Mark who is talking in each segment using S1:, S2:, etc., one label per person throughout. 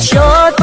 S1: show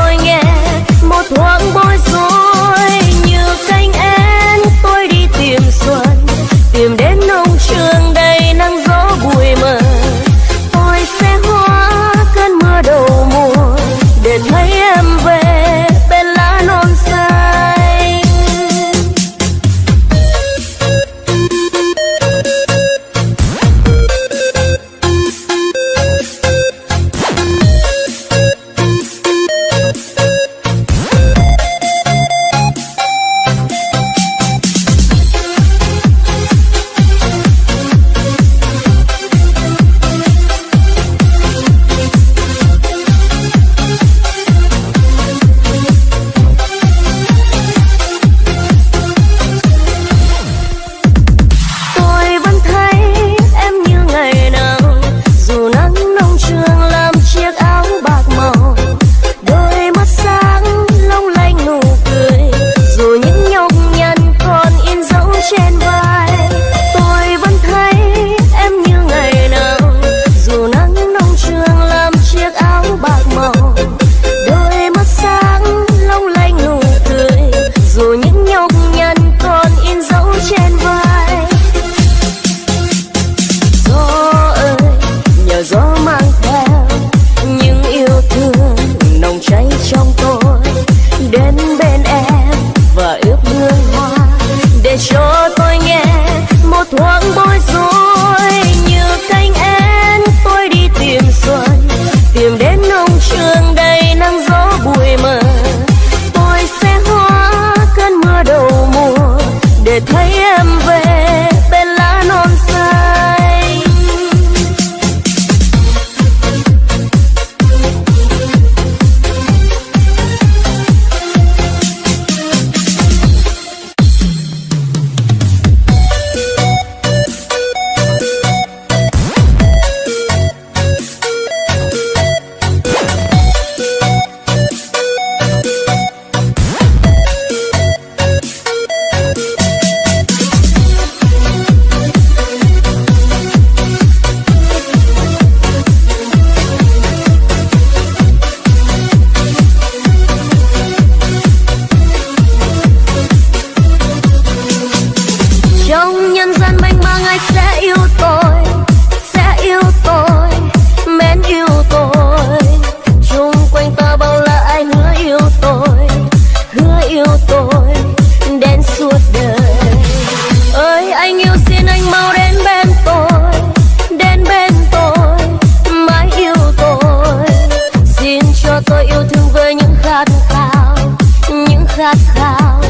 S1: khát khao,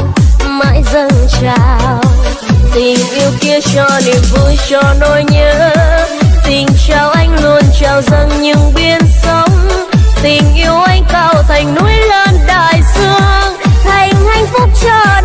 S1: mãi dâng trào tình yêu kia cho niềm vui, cho nỗi nhớ. Tình trao anh luôn, trao dâng những biên sóng. Tình yêu anh cao thành núi lớn đại dương. Thành hạnh phúc trời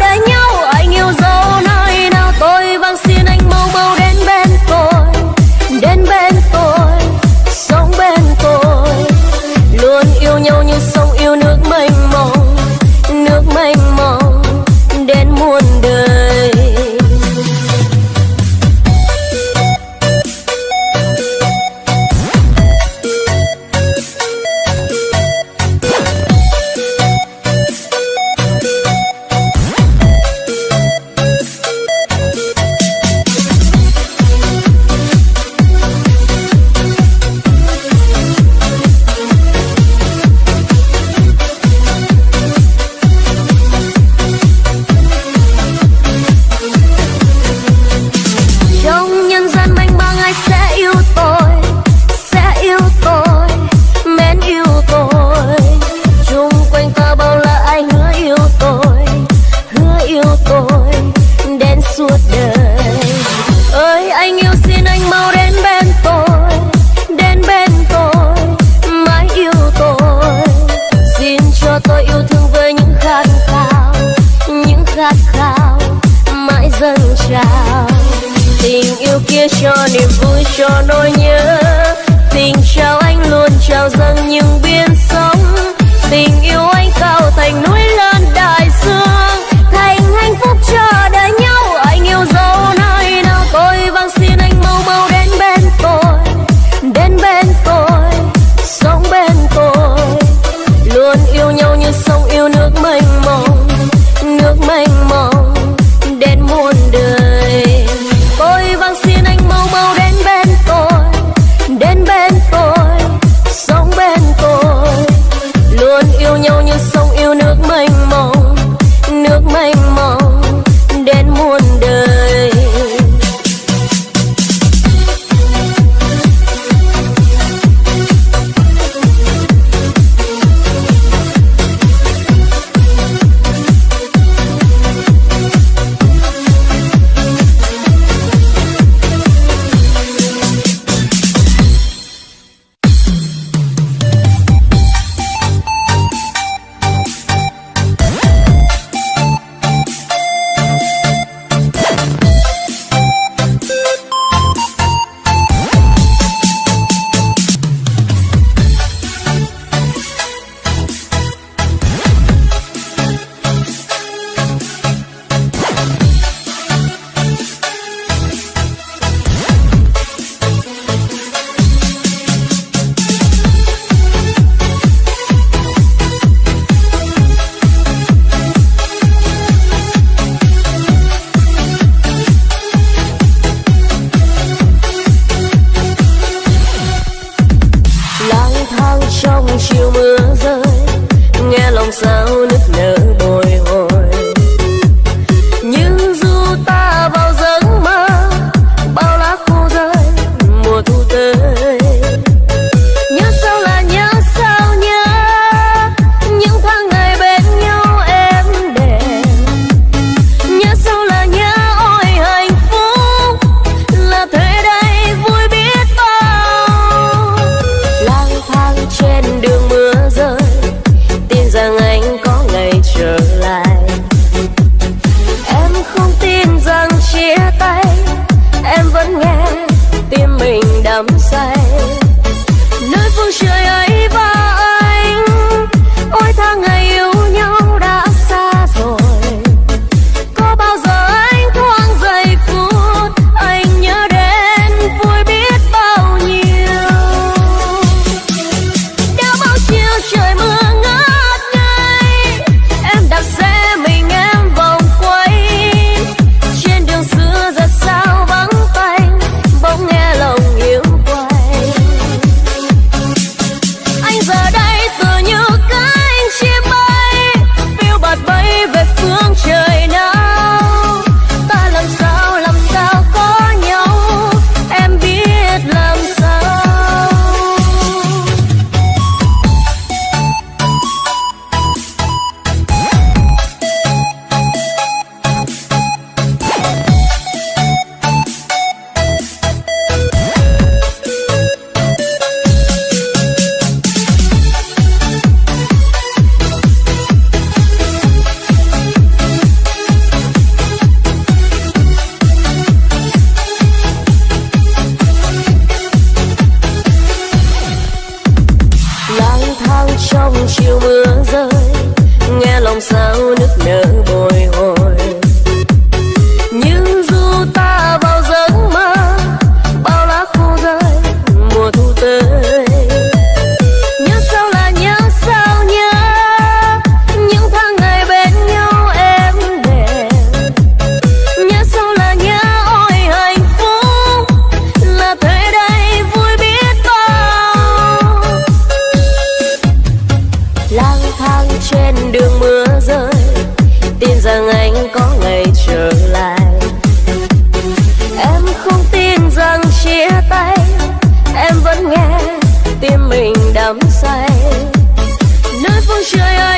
S1: dâng trào tình yêu kia cho niềm vui, cho nỗi nhớ. Tình trao anh luôn trao dâng những biên sóng. Tình yêu anh cao thành núi lớn đại dương, thành hạnh phúc cho đời Yeah.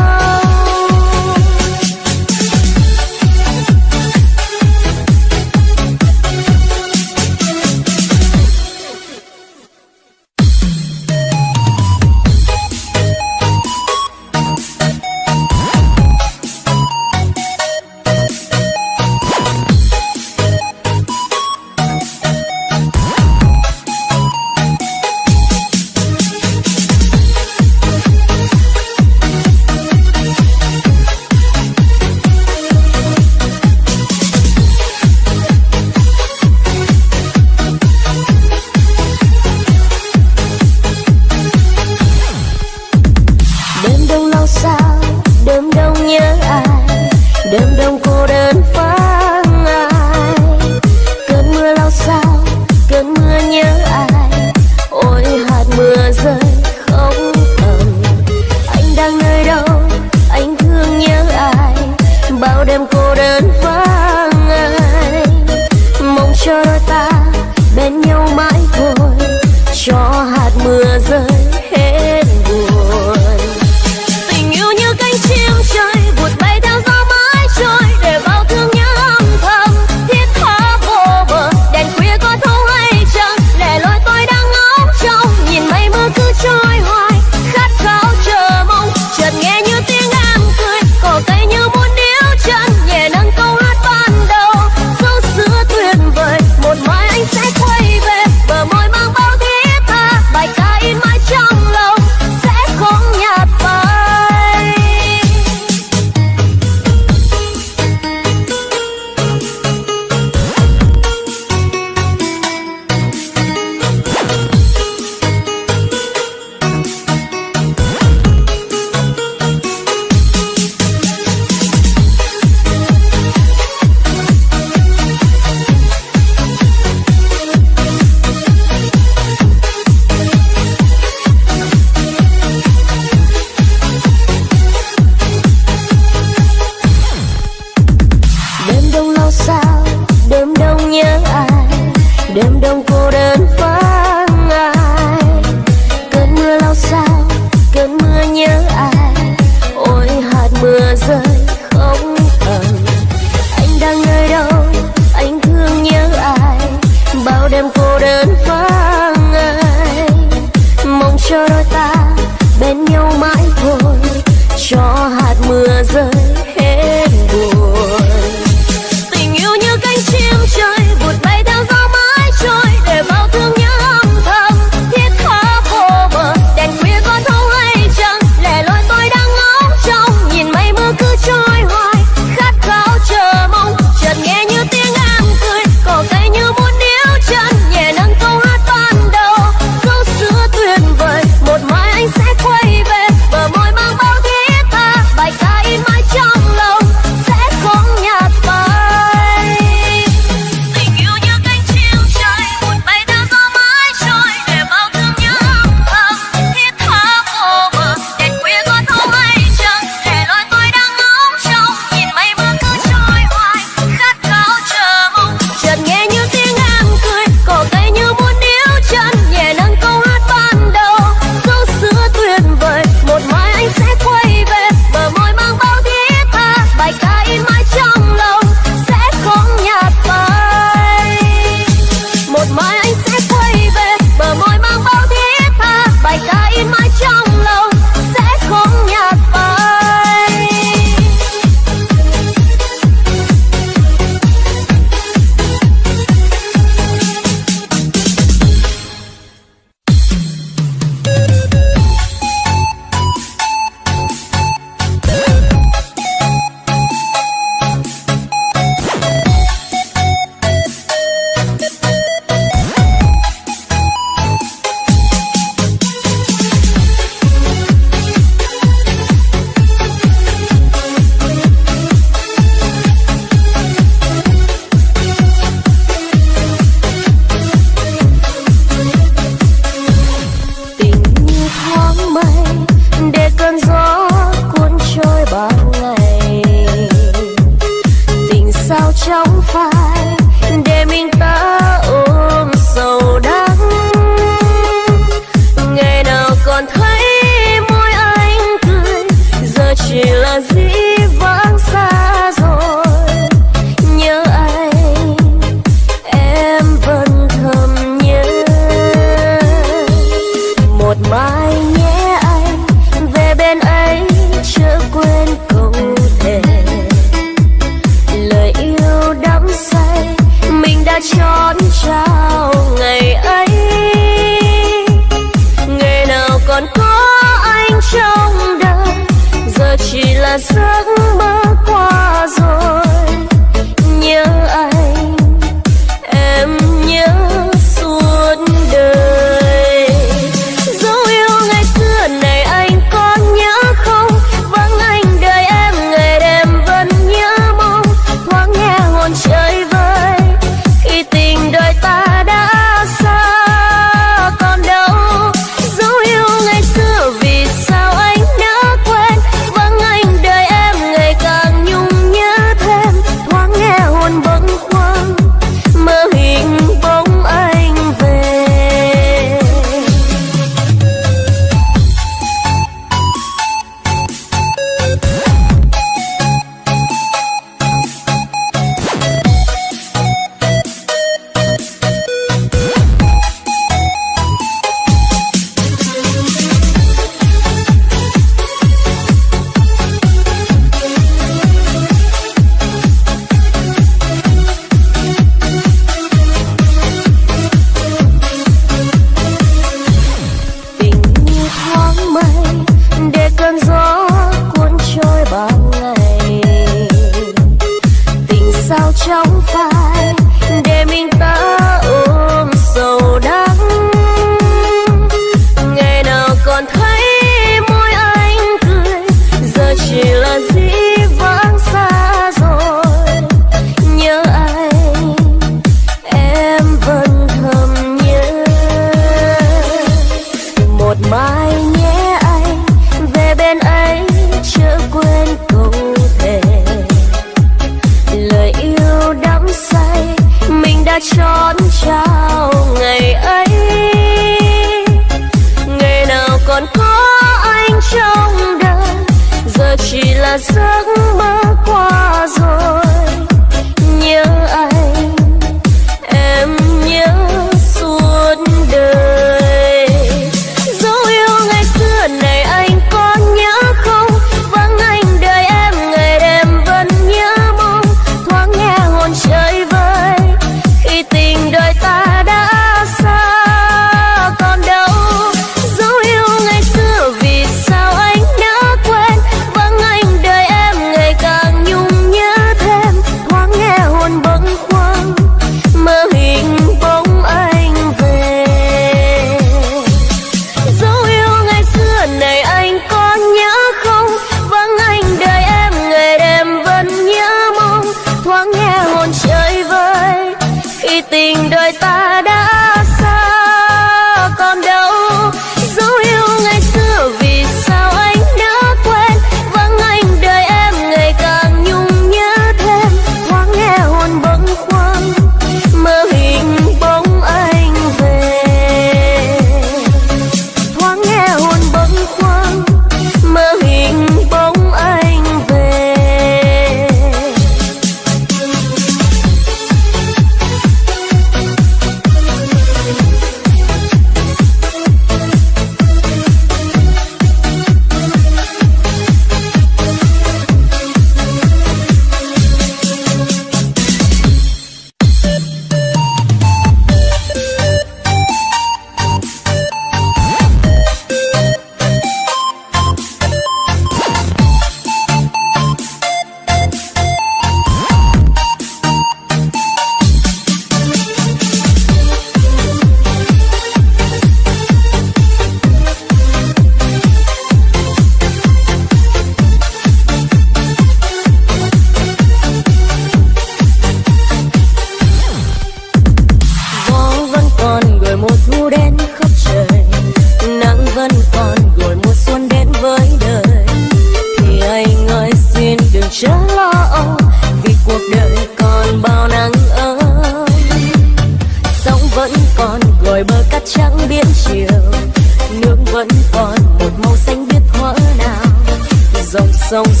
S1: songs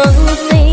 S1: roses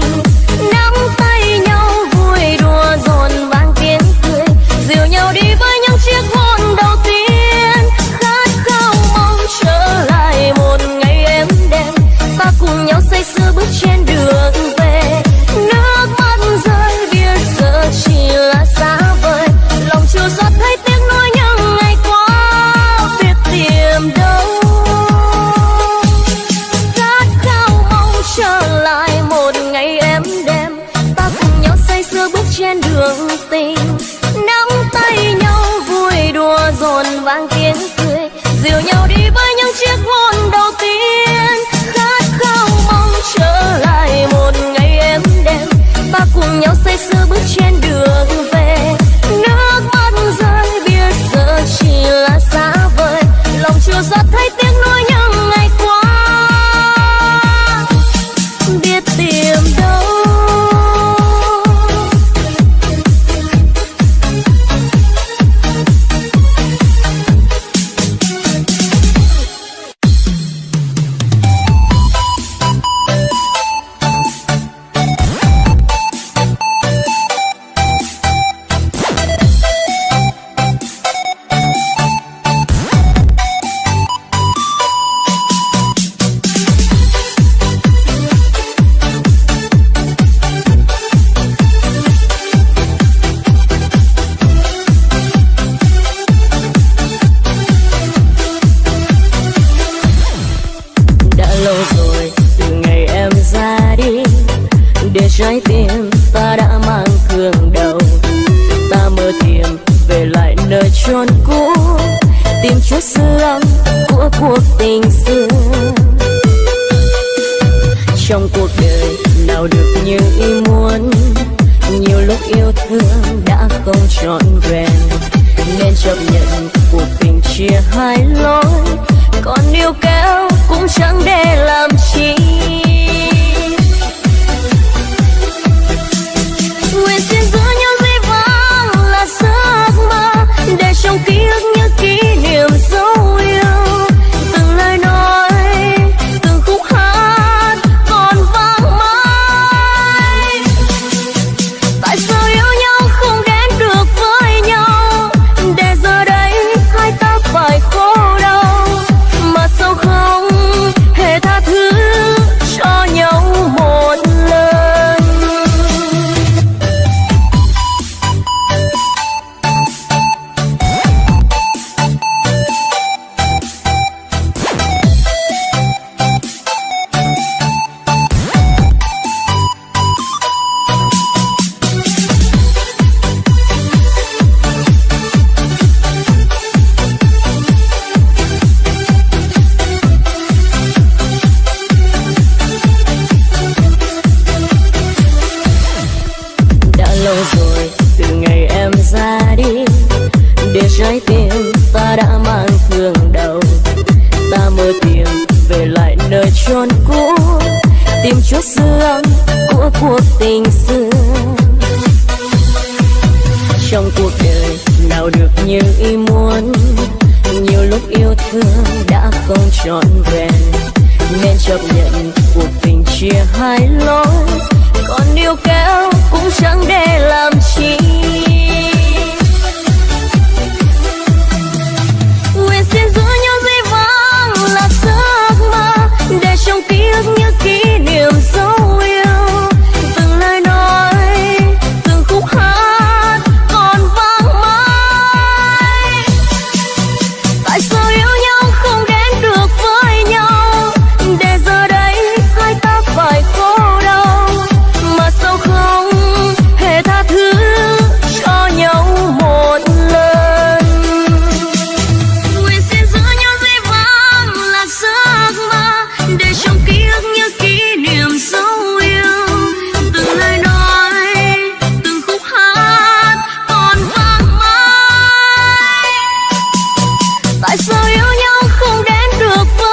S1: sao yêu nhau không đến được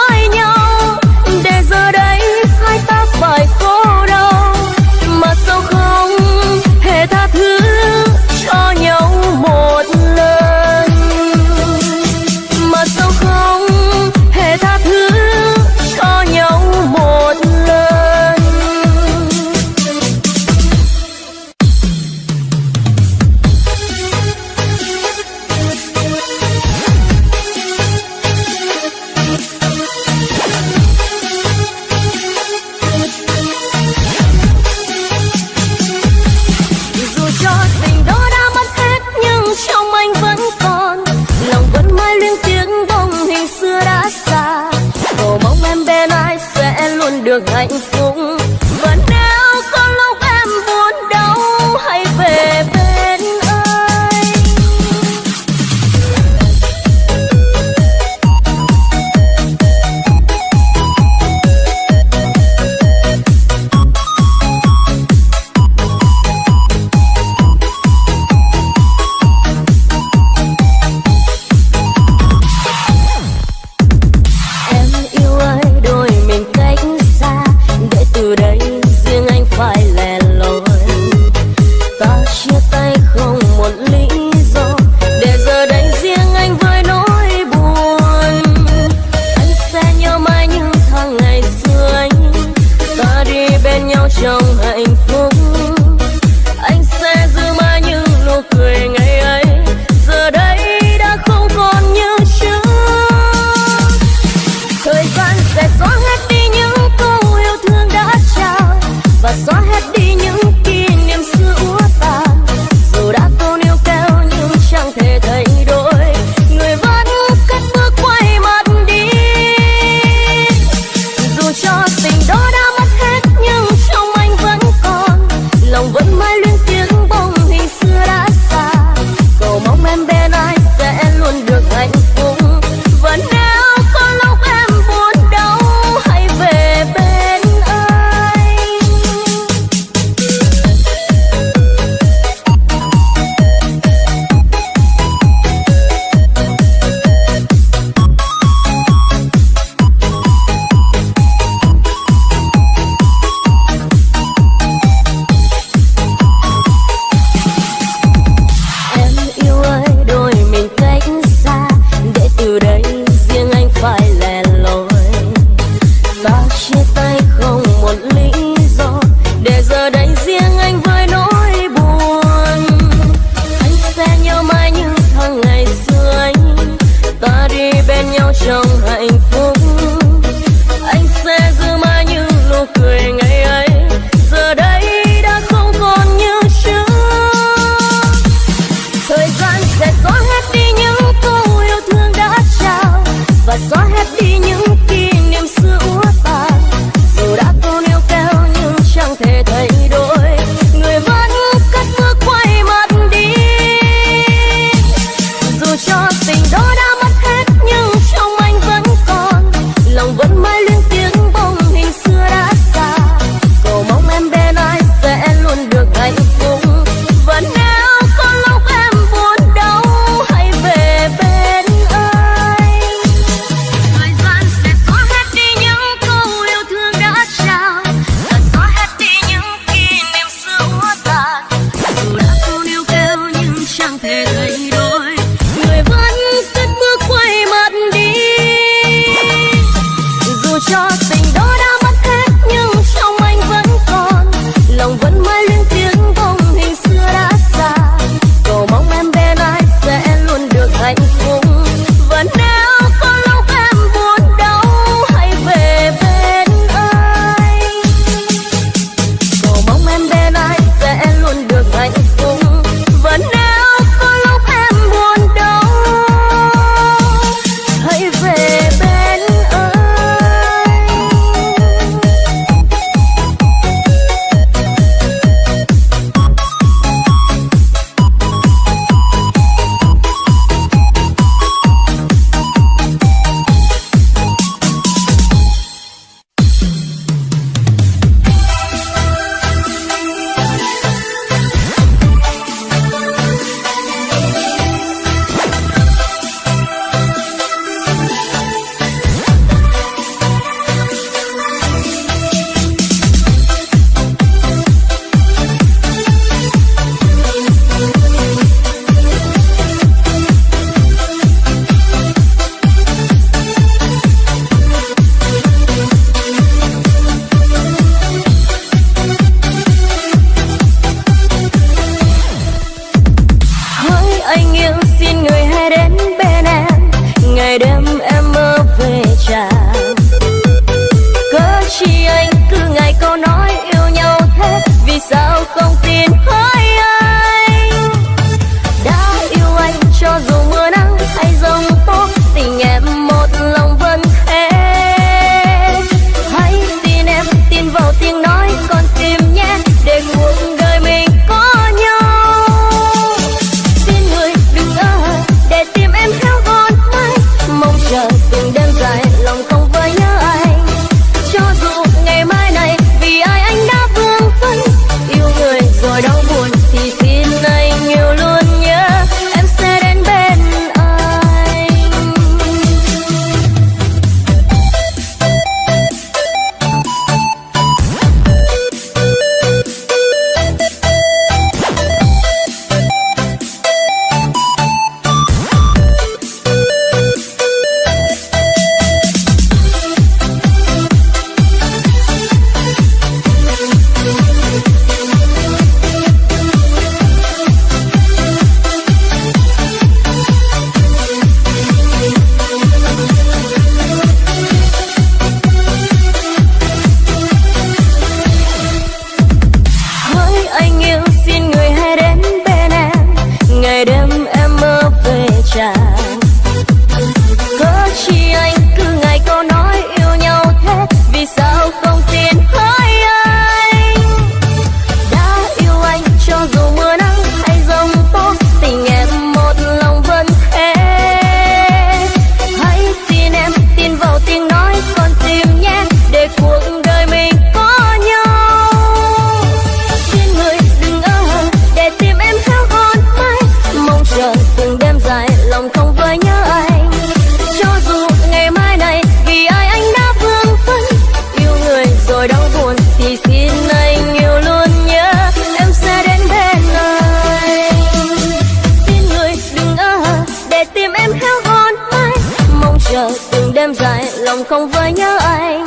S1: chờ từng đêm dài lòng không vơi nhớ anh.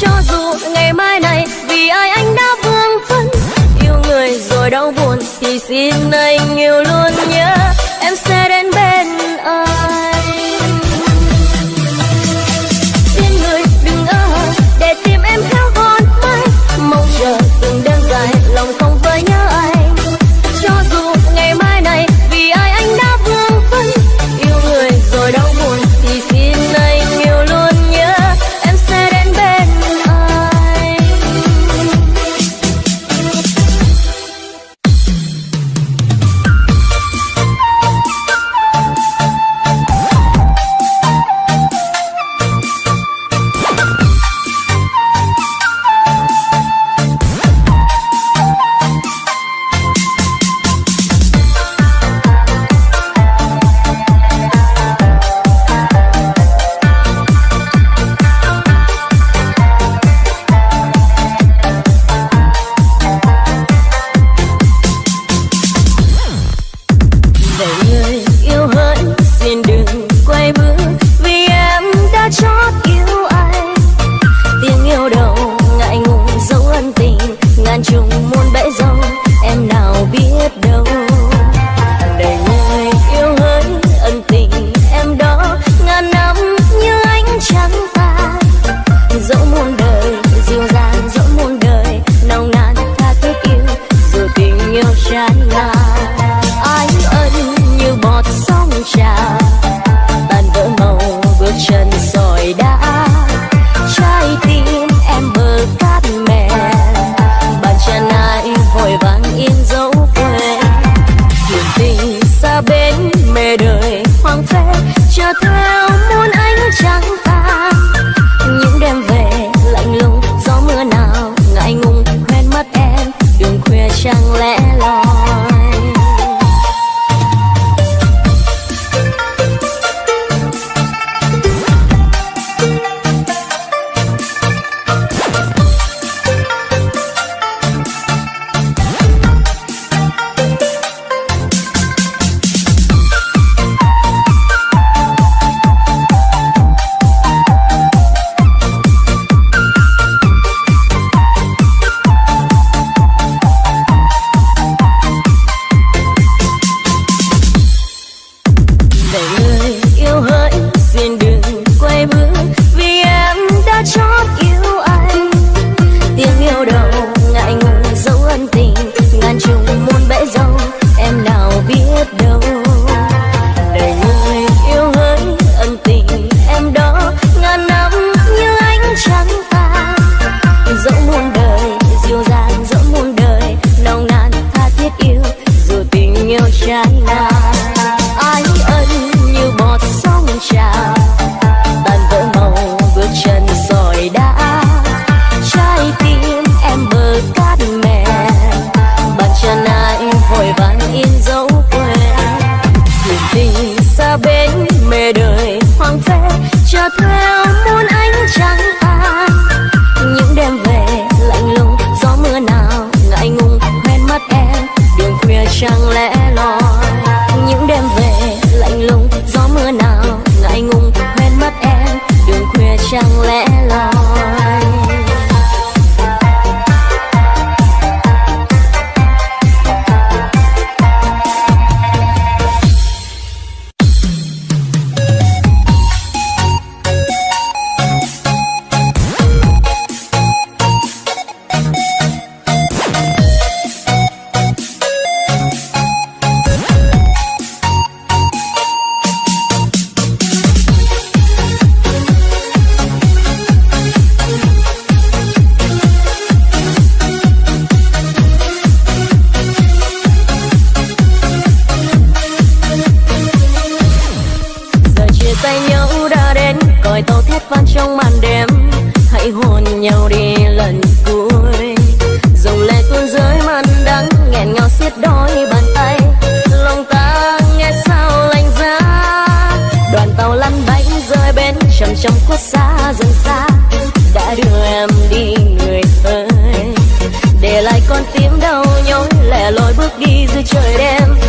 S1: Cho dù ngày mai này vì ai anh đã vương vấn, yêu người rồi đau buồn thì xin anh yêu luôn nhớ em sẽ đến bên nhỏ siết đôi bàn tay. Lòng ta nghe sao lạnh giá đoàn tàu lăn bánh rơi bên chầm chầm khuất xa dần xa. Đã đưa em đi người ơi. Để lại con tim đau nhói, lẻ loi
S2: bước đi giữa trời
S1: đêm.